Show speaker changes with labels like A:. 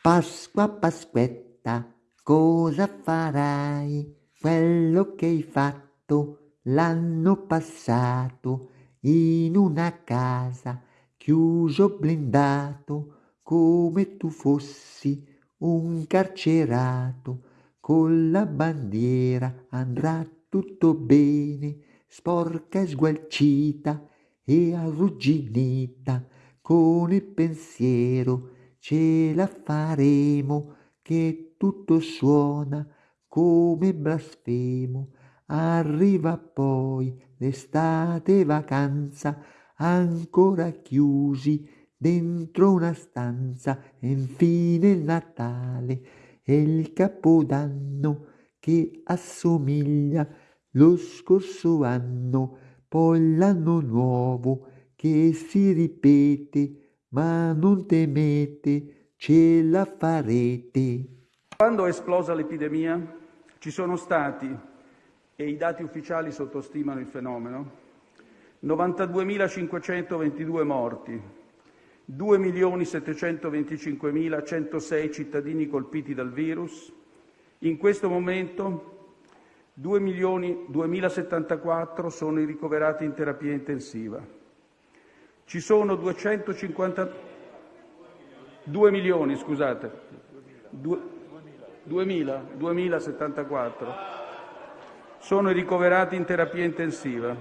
A: Pasqua, Pasquetta, cosa farai? Quello che hai fatto l'anno passato in una casa chiuso blindato come tu fossi un carcerato con la bandiera andrà tutto bene sporca e sgualcita e arrugginita con il pensiero ce la faremo che tutto suona come blasfemo. Arriva poi l'estate vacanza ancora chiusi dentro una stanza e infine il Natale e il Capodanno che assomiglia lo scorso anno, poi l'anno nuovo che si ripete ma non temete, ce la farete.
B: Quando è esplosa l'epidemia ci sono stati, e i dati ufficiali sottostimano il fenomeno, 92.522 morti, 2.725.106 cittadini colpiti dal virus, in questo momento 2.074 sono i ricoverati in terapia intensiva. Ci sono 250 2 milioni, scusate. 2000, 2074 sono ricoverati in terapia intensiva.